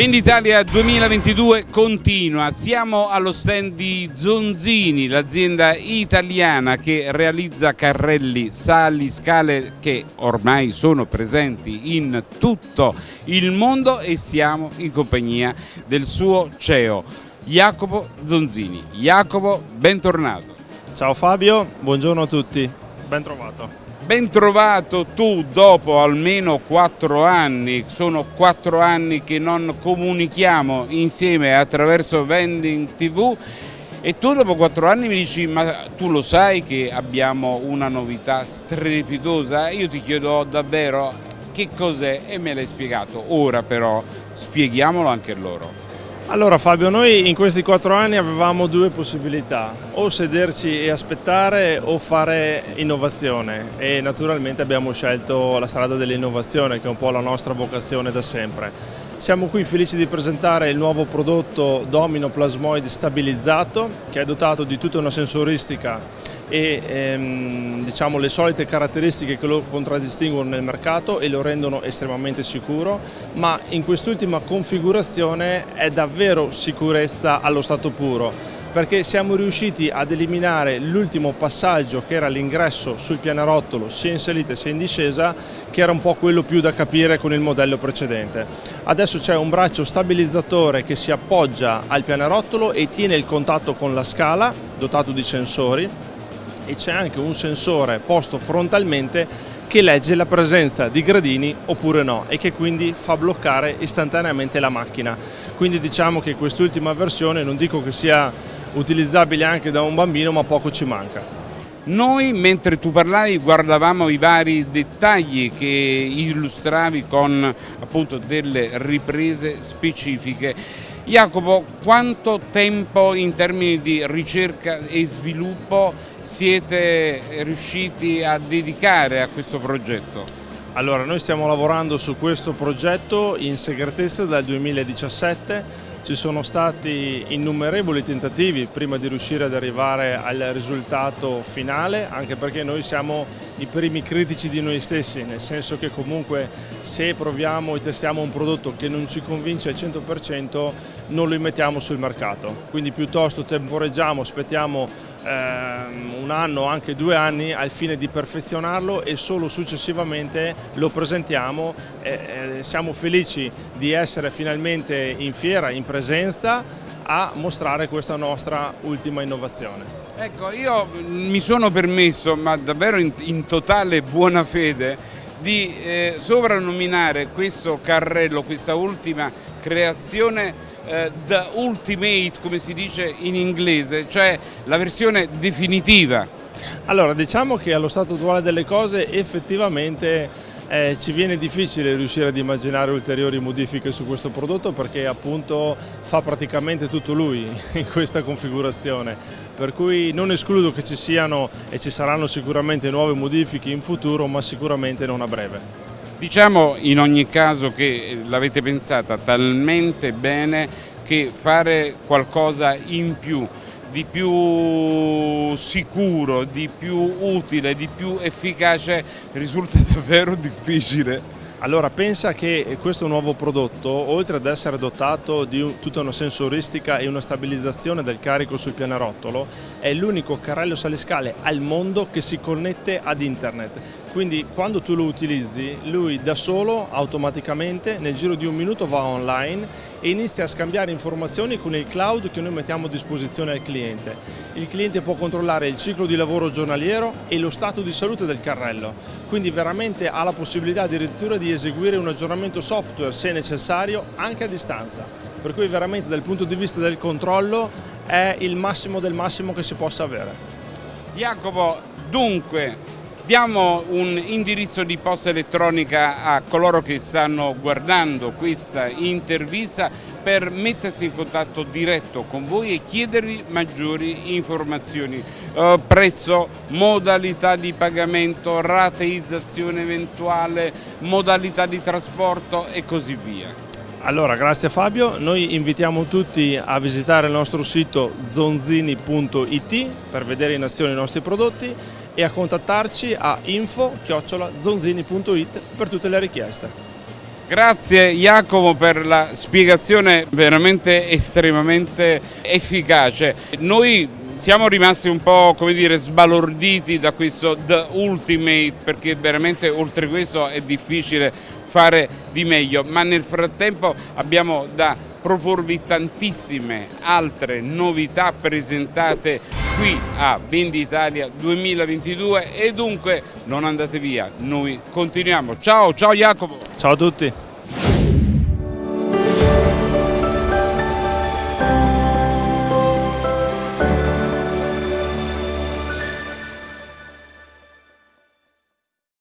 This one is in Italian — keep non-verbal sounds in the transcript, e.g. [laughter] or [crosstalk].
Venditalia 2022 continua, siamo allo stand di Zonzini, l'azienda italiana che realizza carrelli, sali, scale che ormai sono presenti in tutto il mondo e siamo in compagnia del suo CEO Jacopo Zonzini. Jacopo, bentornato. Ciao Fabio, buongiorno a tutti, ben trovato. Ben trovato tu dopo almeno quattro anni, sono quattro anni che non comunichiamo insieme attraverso Vending TV e tu dopo quattro anni mi dici ma tu lo sai che abbiamo una novità strepitosa? Io ti chiedo davvero che cos'è e me l'hai spiegato, ora però spieghiamolo anche loro. Allora Fabio, noi in questi quattro anni avevamo due possibilità, o sederci e aspettare o fare innovazione e naturalmente abbiamo scelto la strada dell'innovazione che è un po' la nostra vocazione da sempre. Siamo qui felici di presentare il nuovo prodotto Domino Plasmoid stabilizzato che è dotato di tutta una sensoristica e ehm, diciamo, le solite caratteristiche che lo contraddistinguono nel mercato e lo rendono estremamente sicuro, ma in quest'ultima configurazione è davvero sicurezza allo stato puro perché siamo riusciti ad eliminare l'ultimo passaggio che era l'ingresso sul pianerottolo sia in salita sia in discesa che era un po' quello più da capire con il modello precedente. Adesso c'è un braccio stabilizzatore che si appoggia al pianerottolo e tiene il contatto con la scala dotato di sensori e c'è anche un sensore posto frontalmente che legge la presenza di gradini oppure no e che quindi fa bloccare istantaneamente la macchina. Quindi diciamo che quest'ultima versione non dico che sia utilizzabile anche da un bambino ma poco ci manca. Noi mentre tu parlavi guardavamo i vari dettagli che illustravi con appunto delle riprese specifiche Jacopo, quanto tempo in termini di ricerca e sviluppo siete riusciti a dedicare a questo progetto? Allora, noi stiamo lavorando su questo progetto in segretezza dal 2017 ci sono stati innumerevoli tentativi prima di riuscire ad arrivare al risultato finale, anche perché noi siamo i primi critici di noi stessi, nel senso che comunque se proviamo e testiamo un prodotto che non ci convince al 100% non lo mettiamo sul mercato. Quindi piuttosto temporeggiamo, aspettiamo ehm, un anno anche due anni al fine di perfezionarlo e solo successivamente lo presentiamo. Siamo felici di essere finalmente in fiera, in presenza a mostrare questa nostra ultima innovazione. Ecco, io mi sono permesso, ma davvero in totale buona fede, di eh, sovrannominare questo carrello, questa ultima creazione eh, The Ultimate, come si dice in inglese, cioè la versione definitiva. Allora, diciamo che allo stato attuale delle cose effettivamente eh, ci viene difficile riuscire ad immaginare ulteriori modifiche su questo prodotto perché appunto fa praticamente tutto lui [laughs] in questa configurazione per cui non escludo che ci siano e ci saranno sicuramente nuove modifiche in futuro ma sicuramente non a breve. Diciamo in ogni caso che l'avete pensata talmente bene che fare qualcosa in più di più sicuro, di più utile, di più efficace risulta [laughs] davvero difficile. Allora pensa che questo nuovo prodotto, oltre ad essere dotato di tutta una sensoristica e una stabilizzazione del carico sul pianerottolo, è l'unico carrello saliscale al mondo che si connette ad internet. Quindi quando tu lo utilizzi, lui da solo, automaticamente, nel giro di un minuto va online e inizia a scambiare informazioni con il cloud che noi mettiamo a disposizione al cliente. Il cliente può controllare il ciclo di lavoro giornaliero e lo stato di salute del carrello, quindi veramente ha la possibilità addirittura di eseguire un aggiornamento software se necessario anche a distanza, per cui veramente dal punto di vista del controllo è il massimo del massimo che si possa avere. Jacopo, dunque Diamo un indirizzo di posta elettronica a coloro che stanno guardando questa intervista per mettersi in contatto diretto con voi e chiedervi maggiori informazioni. Uh, prezzo, modalità di pagamento, rateizzazione eventuale, modalità di trasporto e così via. Allora, grazie Fabio, noi invitiamo tutti a visitare il nostro sito zonzini.it per vedere in azione i nostri prodotti e a contattarci a info-zonzini.it per tutte le richieste. Grazie Jacopo per la spiegazione veramente estremamente efficace. Noi siamo rimasti un po' come dire sbalorditi da questo The Ultimate perché veramente oltre questo è difficile fare di meglio ma nel frattempo abbiamo da proporvi tantissime altre novità presentate qui a Venditalia 2022 e dunque non andate via, noi continuiamo. Ciao, ciao Jacopo! Ciao a tutti!